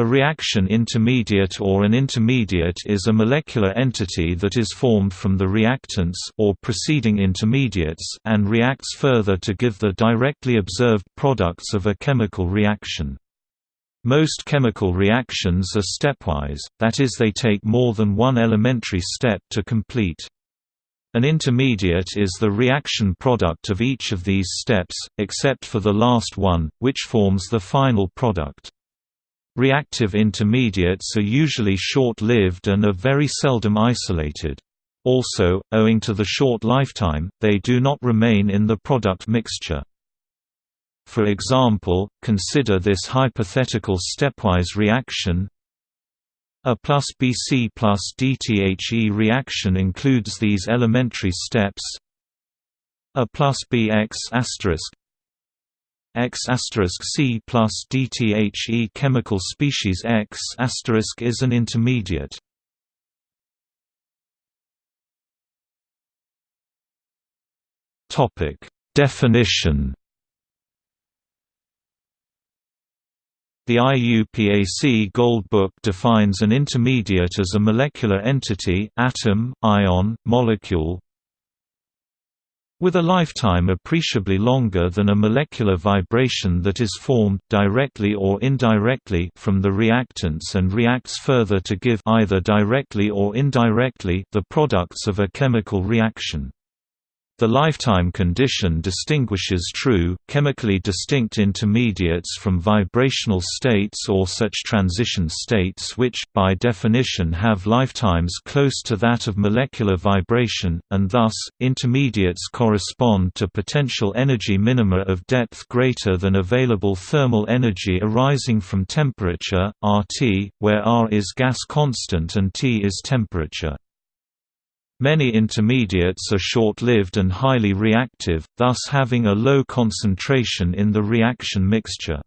A reaction intermediate or an intermediate is a molecular entity that is formed from the reactants or preceding intermediates and reacts further to give the directly observed products of a chemical reaction. Most chemical reactions are stepwise, that is they take more than one elementary step to complete. An intermediate is the reaction product of each of these steps, except for the last one, which forms the final product. Reactive intermediates are usually short-lived and are very seldom isolated. Also, owing to the short lifetime, they do not remain in the product mixture. For example, consider this hypothetical stepwise reaction A plus Bc plus DTHE reaction includes these elementary steps A plus Bx asterisk X C plus DTHE chemical species X is an intermediate. Topic Definition The IUPAC Gold Book defines an intermediate as a molecular entity atom, ion, molecule, with a lifetime appreciably longer than a molecular vibration that is formed, directly or indirectly from the reactants and reacts further to give either directly or indirectly the products of a chemical reaction. The lifetime condition distinguishes true, chemically distinct intermediates from vibrational states or such transition states which, by definition have lifetimes close to that of molecular vibration, and thus, intermediates correspond to potential energy minima of depth greater than available thermal energy arising from temperature, RT, where R is gas constant and T is temperature. Many intermediates are short-lived and highly reactive, thus having a low concentration in the reaction mixture.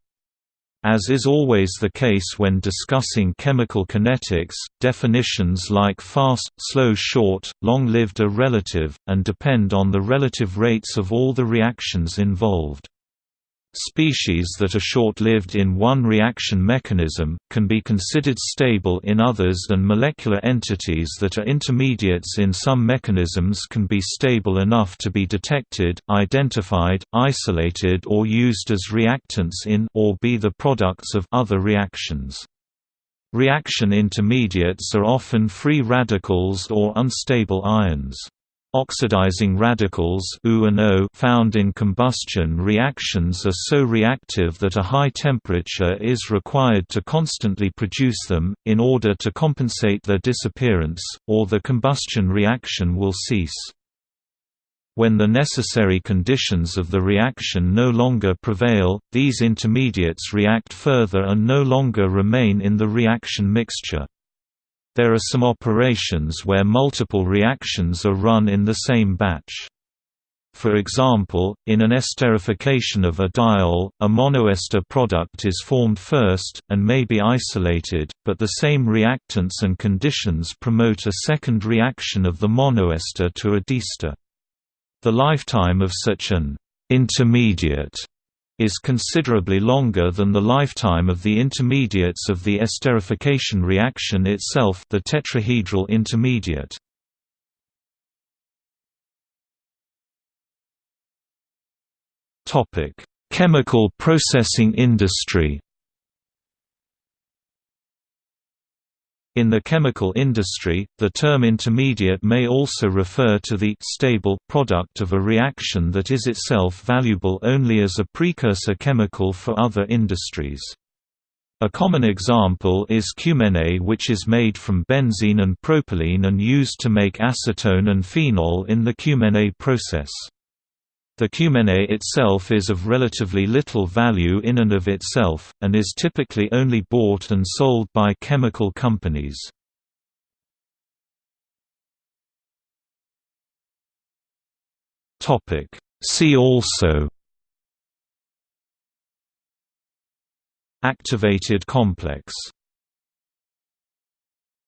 As is always the case when discussing chemical kinetics, definitions like fast, slow short, long-lived are relative, and depend on the relative rates of all the reactions involved. Species that are short-lived in one reaction mechanism, can be considered stable in others and molecular entities that are intermediates in some mechanisms can be stable enough to be detected, identified, isolated or used as reactants in or be the products of other reactions. Reaction intermediates are often free radicals or unstable ions. Oxidizing radicals found in combustion reactions are so reactive that a high temperature is required to constantly produce them, in order to compensate their disappearance, or the combustion reaction will cease. When the necessary conditions of the reaction no longer prevail, these intermediates react further and no longer remain in the reaction mixture. There are some operations where multiple reactions are run in the same batch. For example, in an esterification of a diol, a monoester product is formed first, and may be isolated, but the same reactants and conditions promote a second reaction of the monoester to a diester. The lifetime of such an intermediate is considerably longer than the lifetime of the intermediates of the esterification reaction itself the tetrahedral intermediate. Chemical processing industry In the chemical industry, the term intermediate may also refer to the stable product of a reaction that is itself valuable only as a precursor chemical for other industries. A common example is cumene which is made from benzene and propylene and used to make acetone and phenol in the cumene process. The cumene itself is of relatively little value in and of itself, and is typically only bought and sold by chemical companies. See also. Activated complex